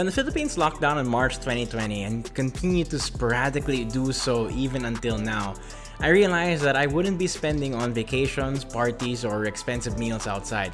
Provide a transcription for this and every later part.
When the Philippines locked down in March 2020 and continued to sporadically do so even until now, I realized that I wouldn't be spending on vacations, parties, or expensive meals outside.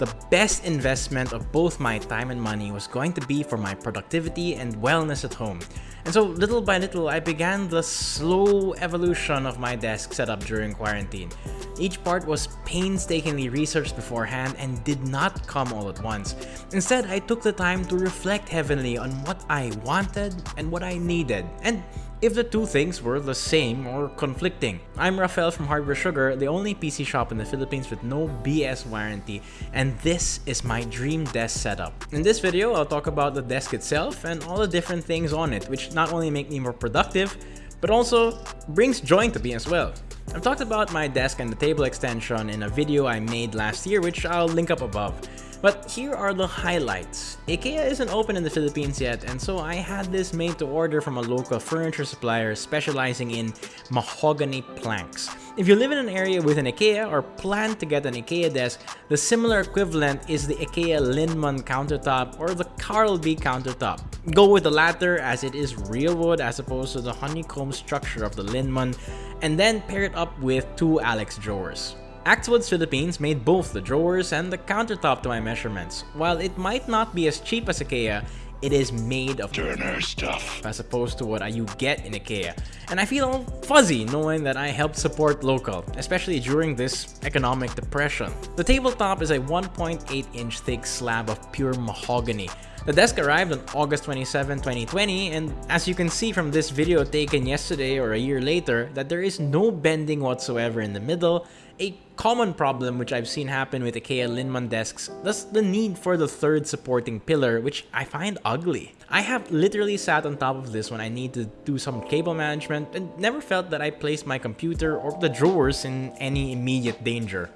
The best investment of both my time and money was going to be for my productivity and wellness at home. And so little by little, I began the slow evolution of my desk setup during quarantine. Each part was painstakingly researched beforehand and did not come all at once. Instead, I took the time to reflect heavily on what I wanted and what I needed. And if the two things were the same or conflicting. I'm Rafael from Hardware Sugar, the only PC shop in the Philippines with no BS warranty, and this is my dream desk setup. In this video, I'll talk about the desk itself and all the different things on it, which not only make me more productive, but also brings joy to me as well. I've talked about my desk and the table extension in a video I made last year, which I'll link up above. But here are the highlights. IKEA isn't open in the Philippines yet and so I had this made to order from a local furniture supplier specializing in mahogany planks. If you live in an area with an IKEA or plan to get an IKEA desk, the similar equivalent is the IKEA Linnmon countertop or the Karlby countertop. Go with the latter as it is real wood as opposed to the honeycomb structure of the Linnmon and then pair it up with two Alex drawers. Axwoods Philippines made both the drawers and the countertop to my measurements. While it might not be as cheap as IKEA, it is made of Turner stuff as opposed to what you get in IKEA. And I feel fuzzy knowing that I helped support local, especially during this economic depression. The tabletop is a 1.8 inch thick slab of pure mahogany. The desk arrived on August 27, 2020 and as you can see from this video taken yesterday or a year later that there is no bending whatsoever in the middle a common problem which I've seen happen with IKEA Linnmon desks, thus the need for the third supporting pillar, which I find ugly. I have literally sat on top of this when I need to do some cable management and never felt that I placed my computer or the drawers in any immediate danger.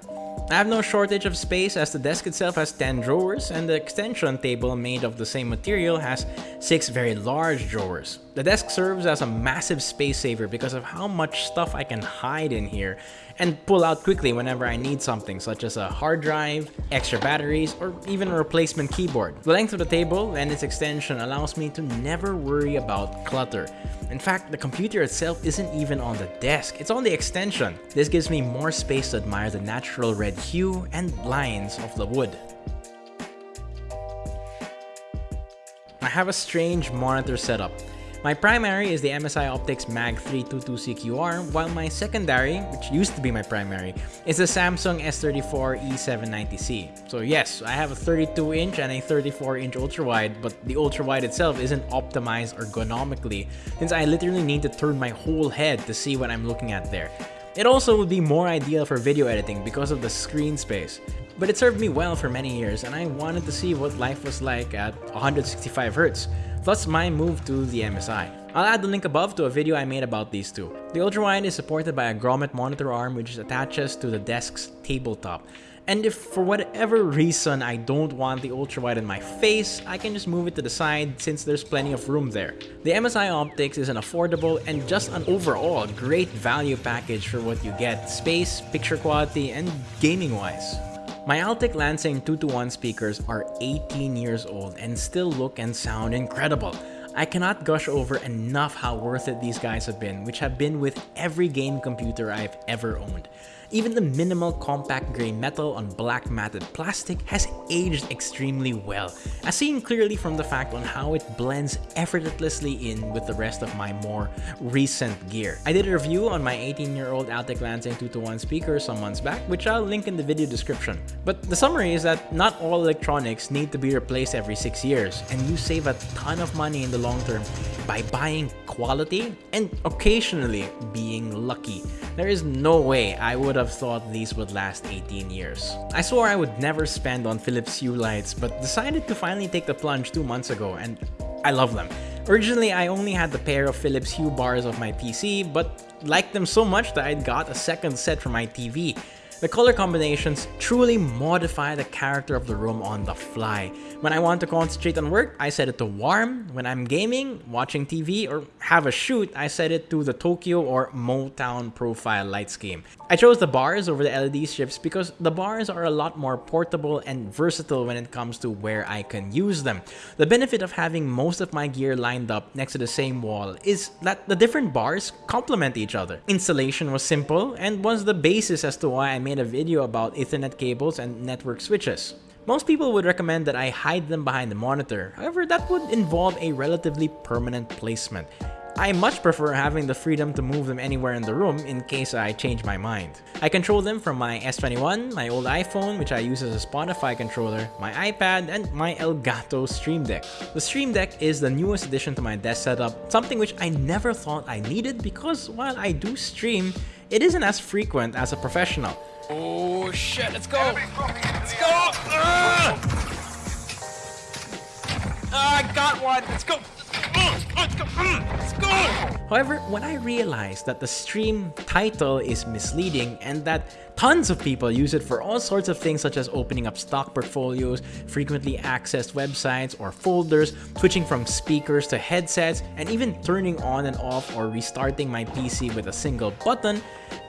I have no shortage of space as the desk itself has 10 drawers and the extension table made of the same material has 6 very large drawers. The desk serves as a massive space saver because of how much stuff I can hide in here and pull out quickly whenever I need something such as a hard drive, extra batteries, or even a replacement keyboard. The length of the table and its extension allows me to never worry about clutter. In fact, the computer itself isn't even on the desk, it's on the extension. This gives me more space to admire the natural red hue and lines of the wood. I have a strange monitor setup. My primary is the MSI Optix Mag 322CQR, while my secondary, which used to be my primary, is the Samsung S34 E790C. So yes, I have a 32-inch and a 34-inch ultrawide, but the ultrawide itself isn't optimized ergonomically, since I literally need to turn my whole head to see what I'm looking at there. It also would be more ideal for video editing because of the screen space. But it served me well for many years and I wanted to see what life was like at 165Hz thus my move to the MSI. I'll add the link above to a video I made about these two. The ultrawide is supported by a grommet monitor arm which attaches to the desk's tabletop. And if for whatever reason I don't want the ultrawide in my face, I can just move it to the side since there's plenty of room there. The MSI Optix is an affordable and just an overall great value package for what you get, space, picture quality, and gaming wise. My Altec Lansing 2-1 speakers are 18 years old and still look and sound incredible. I cannot gush over enough how worth it these guys have been, which have been with every game computer I've ever owned. Even the minimal compact gray metal on black matted plastic has aged extremely well, as seen clearly from the fact on how it blends effortlessly in with the rest of my more recent gear. I did a review on my 18-year-old Altec Lansing 2-to-1 speaker some months back, which I'll link in the video description. But the summary is that not all electronics need to be replaced every 6 years, and you save a ton of money in the long term by buying quality and occasionally being lucky. There is no way I would have thought these would last 18 years. I swore I would never spend on Philips Hue lights, but decided to finally take the plunge two months ago and I love them. Originally, I only had the pair of Philips Hue bars of my PC, but liked them so much that I got a second set for my TV. The color combinations truly modify the character of the room on the fly. When I want to concentrate on work, I set it to warm. When I'm gaming, watching TV, or have a shoot, I set it to the Tokyo or Motown profile light scheme. I chose the bars over the LED strips because the bars are a lot more portable and versatile when it comes to where I can use them. The benefit of having most of my gear lined up next to the same wall is that the different bars complement each other. Installation was simple and was the basis as to why I made made a video about Ethernet cables and network switches. Most people would recommend that I hide them behind the monitor, however that would involve a relatively permanent placement. I much prefer having the freedom to move them anywhere in the room in case I change my mind. I control them from my S21, my old iPhone which I use as a Spotify controller, my iPad, and my Elgato Stream Deck. The Stream Deck is the newest addition to my desk setup, something which I never thought I needed because while I do stream, it isn't as frequent as a professional. Oh shit, let's go! Let's go! Uh! I got one! Let's go! Let's go! Let's go! However, when I realized that the stream title is misleading and that tons of people use it for all sorts of things such as opening up stock portfolios, frequently accessed websites or folders, switching from speakers to headsets, and even turning on and off or restarting my PC with a single button,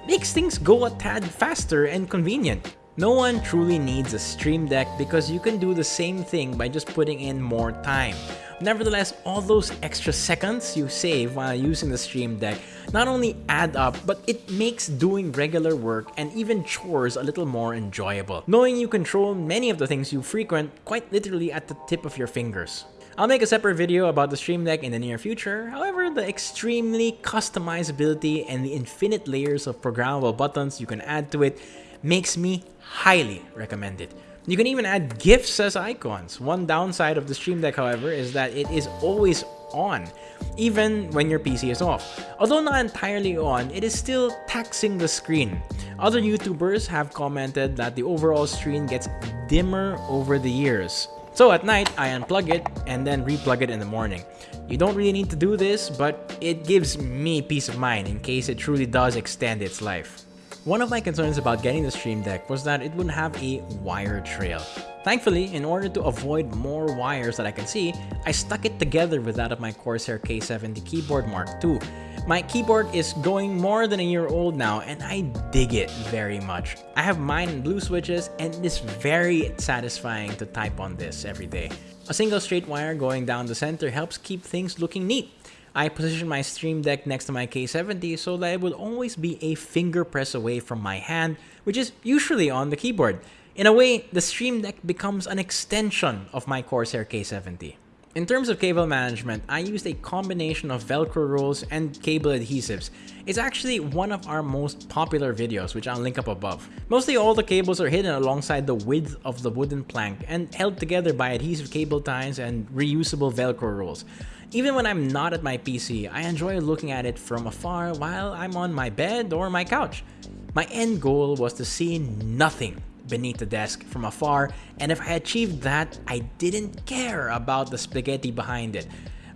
makes things go a tad faster and convenient. No one truly needs a Stream Deck because you can do the same thing by just putting in more time. Nevertheless, all those extra seconds you save while using the Stream Deck not only add up, but it makes doing regular work and even chores a little more enjoyable, knowing you control many of the things you frequent quite literally at the tip of your fingers. I'll make a separate video about the Stream Deck in the near future, however, the extremely customizability and the infinite layers of programmable buttons you can add to it makes me highly recommend it. You can even add GIFs as icons. One downside of the Stream Deck, however, is that it is always on, even when your PC is off. Although not entirely on, it is still taxing the screen. Other YouTubers have commented that the overall screen gets dimmer over the years. So at night, I unplug it and then replug it in the morning. You don't really need to do this, but it gives me peace of mind in case it truly does extend its life. One of my concerns about getting the Stream Deck was that it wouldn't have a wire trail. Thankfully, in order to avoid more wires that I can see, I stuck it together with that of my Corsair K70 keyboard Mark II. My keyboard is going more than a year old now and I dig it very much. I have mine in blue switches and it is very satisfying to type on this every day. A single straight wire going down the center helps keep things looking neat. I position my Stream Deck next to my K70 so that it would always be a finger press away from my hand, which is usually on the keyboard. In a way, the Stream Deck becomes an extension of my Corsair K70. In terms of cable management, I used a combination of Velcro rolls and cable adhesives. It's actually one of our most popular videos, which I'll link up above. Mostly all the cables are hidden alongside the width of the wooden plank and held together by adhesive cable ties and reusable Velcro rolls. Even when I'm not at my PC, I enjoy looking at it from afar while I'm on my bed or my couch. My end goal was to see nothing beneath the desk from afar, and if I achieved that, I didn't care about the spaghetti behind it.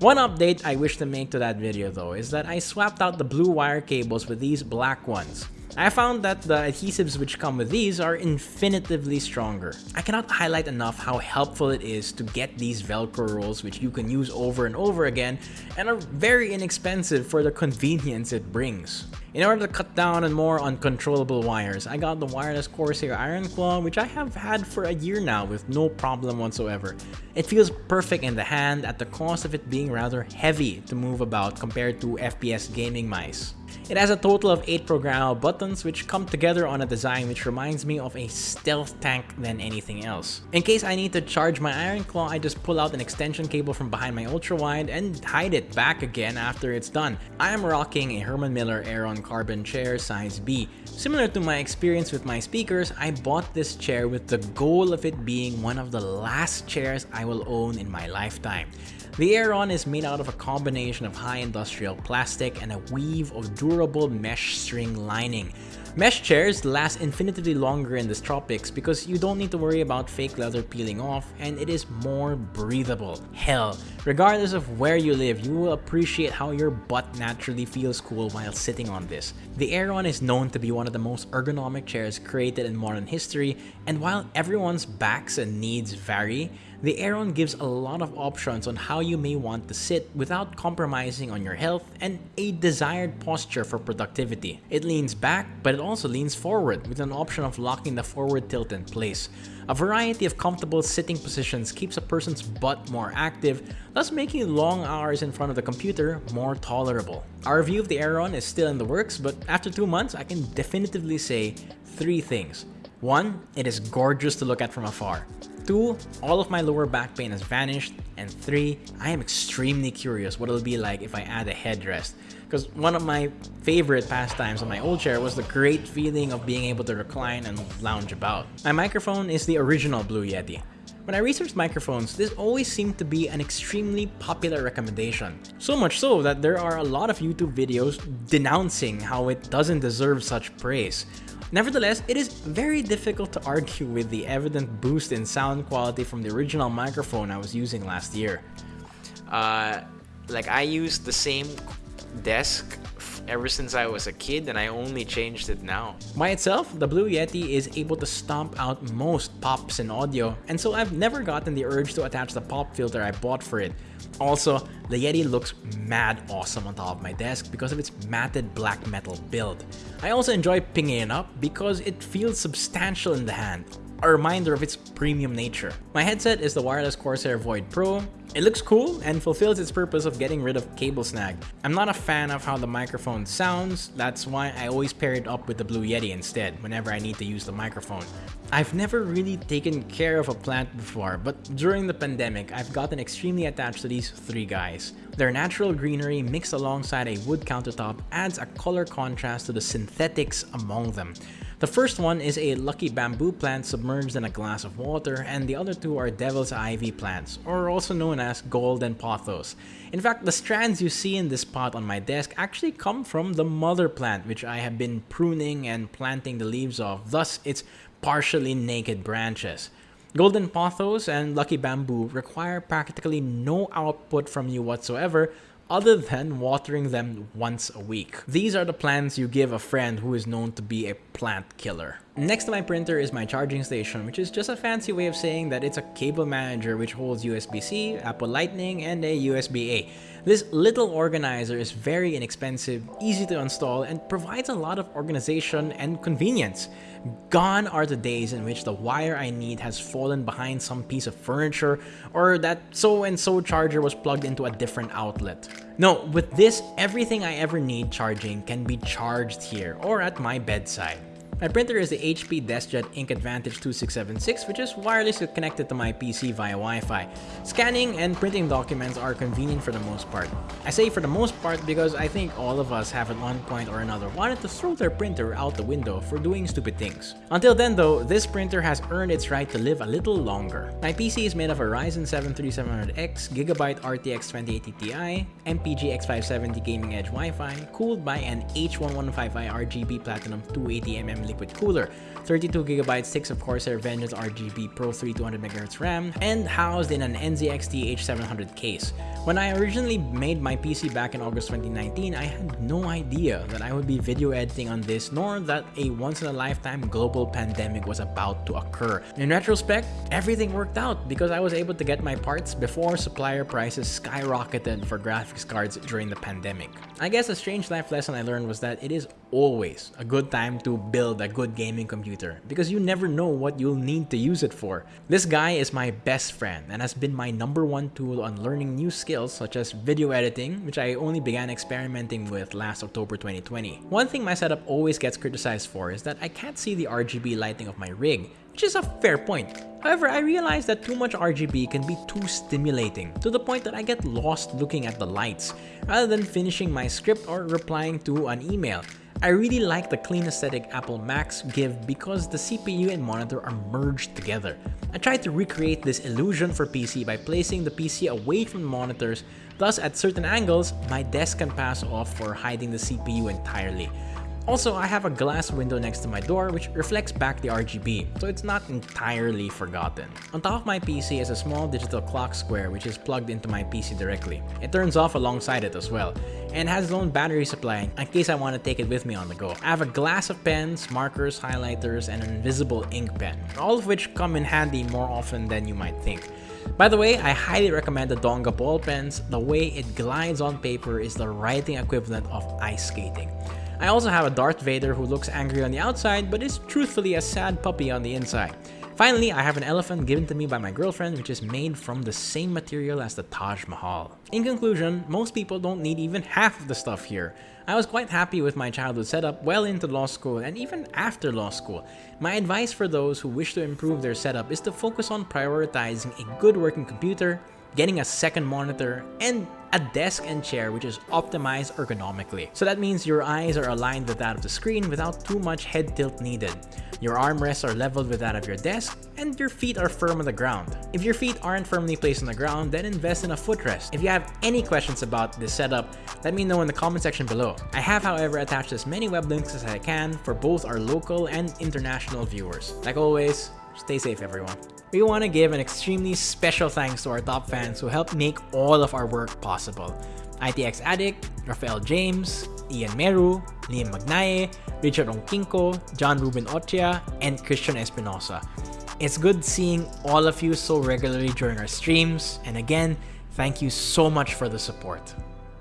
One update I wish to make to that video though is that I swapped out the blue wire cables with these black ones. I found that the adhesives which come with these are infinitively stronger. I cannot highlight enough how helpful it is to get these velcro rolls which you can use over and over again and are very inexpensive for the convenience it brings. In order to cut down on more uncontrollable wires, I got the wireless Corsair Iron Claw which I have had for a year now with no problem whatsoever. It feels perfect in the hand at the cost of it being rather heavy to move about compared to FPS gaming mice. It has a total of 8 programmable buttons which come together on a design which reminds me of a stealth tank than anything else. In case I need to charge my Iron Claw, I just pull out an extension cable from behind my ultra wide and hide it back again after it's done. I am rocking a Herman Miller Aeron Carbon chair size B. Similar to my experience with my speakers, I bought this chair with the goal of it being one of the last chairs I will own in my lifetime. The Aeron is made out of a combination of high industrial plastic and a weave of durable mesh string lining. Mesh chairs last infinitely longer in the tropics because you don't need to worry about fake leather peeling off and it is more breathable. Hell, regardless of where you live, you will appreciate how your butt naturally feels cool while sitting on this. The Aeron is known to be one of the most ergonomic chairs created in modern history and while everyone's backs and needs vary, the Aeron gives a lot of options on how you may want to sit without compromising on your health and a desired posture for productivity. It leans back, but it also leans forward with an option of locking the forward tilt in place. A variety of comfortable sitting positions keeps a person's butt more active, thus making long hours in front of the computer more tolerable. Our review of the Aeron is still in the works, but after two months, I can definitively say three things. One, it is gorgeous to look at from afar. 2. All of my lower back pain has vanished. And 3. I am extremely curious what it'll be like if I add a headrest. Because one of my favorite pastimes on my old chair was the great feeling of being able to recline and lounge about. My microphone is the original Blue Yeti. When I researched microphones, this always seemed to be an extremely popular recommendation. So much so that there are a lot of YouTube videos denouncing how it doesn't deserve such praise. Nevertheless, it is very difficult to argue with the evident boost in sound quality from the original microphone I was using last year. Uh, like I used the same desk ever since I was a kid and I only changed it now. By itself, the Blue Yeti is able to stomp out most pops in audio, and so I've never gotten the urge to attach the pop filter I bought for it. Also, the Yeti looks mad awesome on top of my desk because of its matted black metal build. I also enjoy pinging it up because it feels substantial in the hand, a reminder of its premium nature. My headset is the wireless Corsair Void Pro. It looks cool and fulfills its purpose of getting rid of cable snag. I'm not a fan of how the microphone sounds, that's why I always pair it up with the Blue Yeti instead whenever I need to use the microphone. I've never really taken care of a plant before, but during the pandemic, I've gotten extremely attached to these three guys. Their natural greenery mixed alongside a wood countertop adds a color contrast to the synthetics among them. The first one is a lucky bamboo plant submerged in a glass of water and the other two are devil's ivy plants, or also known as golden pothos. In fact, the strands you see in this pot on my desk actually come from the mother plant which I have been pruning and planting the leaves of, thus its partially naked branches. Golden pothos and lucky bamboo require practically no output from you whatsoever other than watering them once a week. These are the plants you give a friend who is known to be a plant killer. Next to my printer is my charging station, which is just a fancy way of saying that it's a cable manager which holds USB-C, Apple Lightning, and a USB-A. This little organizer is very inexpensive, easy to install, and provides a lot of organization and convenience. Gone are the days in which the wire I need has fallen behind some piece of furniture or that so-and-so charger was plugged into a different outlet. No, with this, everything I ever need charging can be charged here or at my bedside. My printer is the HP DeskJet Ink Advantage 2676 which is wirelessly connected to my PC via Wi-Fi. Scanning and printing documents are convenient for the most part. I say for the most part because I think all of us have at one point or another wanted to throw their printer out the window for doing stupid things. Until then though, this printer has earned its right to live a little longer. My PC is made of a Ryzen 7 3700X, Gigabyte RTX 2080 Ti, MPG X570 Gaming Edge Wi-Fi, cooled by an H115i RGB Platinum 280mm liquid cooler, 32GB sticks of Corsair Vengeance RGB Pro 3 200MHz RAM, and housed in an NZXT H700 case. When I originally made my PC back in August 2019, I had no idea that I would be video editing on this nor that a once-in-a-lifetime global pandemic was about to occur. In retrospect, everything worked out because I was able to get my parts before supplier prices skyrocketed for graphics cards during the pandemic. I guess a strange life lesson I learned was that it is always a good time to build a good gaming computer because you never know what you'll need to use it for. This guy is my best friend and has been my number one tool on learning new skills such as video editing, which I only began experimenting with last October 2020. One thing my setup always gets criticized for is that I can't see the RGB lighting of my rig, which is a fair point. However, I realize that too much RGB can be too stimulating, to the point that I get lost looking at the lights, rather than finishing my script or replying to an email. I really like the clean aesthetic Apple Macs give because the CPU and monitor are merged together. I tried to recreate this illusion for PC by placing the PC away from the monitors, thus at certain angles, my desk can pass off for hiding the CPU entirely. Also, I have a glass window next to my door which reflects back the RGB, so it's not entirely forgotten. On top of my PC is a small digital clock square which is plugged into my PC directly. It turns off alongside it as well, and has its own battery supply in case I want to take it with me on the go. I have a glass of pens, markers, highlighters, and an invisible ink pen, all of which come in handy more often than you might think. By the way, I highly recommend the Donga ball pens. The way it glides on paper is the writing equivalent of ice skating. I also have a Darth Vader who looks angry on the outside but is truthfully a sad puppy on the inside. Finally, I have an elephant given to me by my girlfriend which is made from the same material as the Taj Mahal. In conclusion, most people don't need even half of the stuff here. I was quite happy with my childhood setup well into law school and even after law school. My advice for those who wish to improve their setup is to focus on prioritizing a good working computer, getting a second monitor, and a desk and chair which is optimized ergonomically. So that means your eyes are aligned with that of the screen without too much head tilt needed. Your armrests are leveled with that of your desk, and your feet are firm on the ground. If your feet aren't firmly placed on the ground, then invest in a footrest. If you have any questions about this setup, let me know in the comment section below. I have however attached as many web links as I can for both our local and international viewers. Like always, stay safe everyone. We want to give an extremely special thanks to our top fans who helped make all of our work possible. ITX Addict, Rafael James, Ian Meru, Liam Magnaye, Richard Onkinko, John Ruben Ochia, and Christian Espinosa. It's good seeing all of you so regularly during our streams, and again, thank you so much for the support.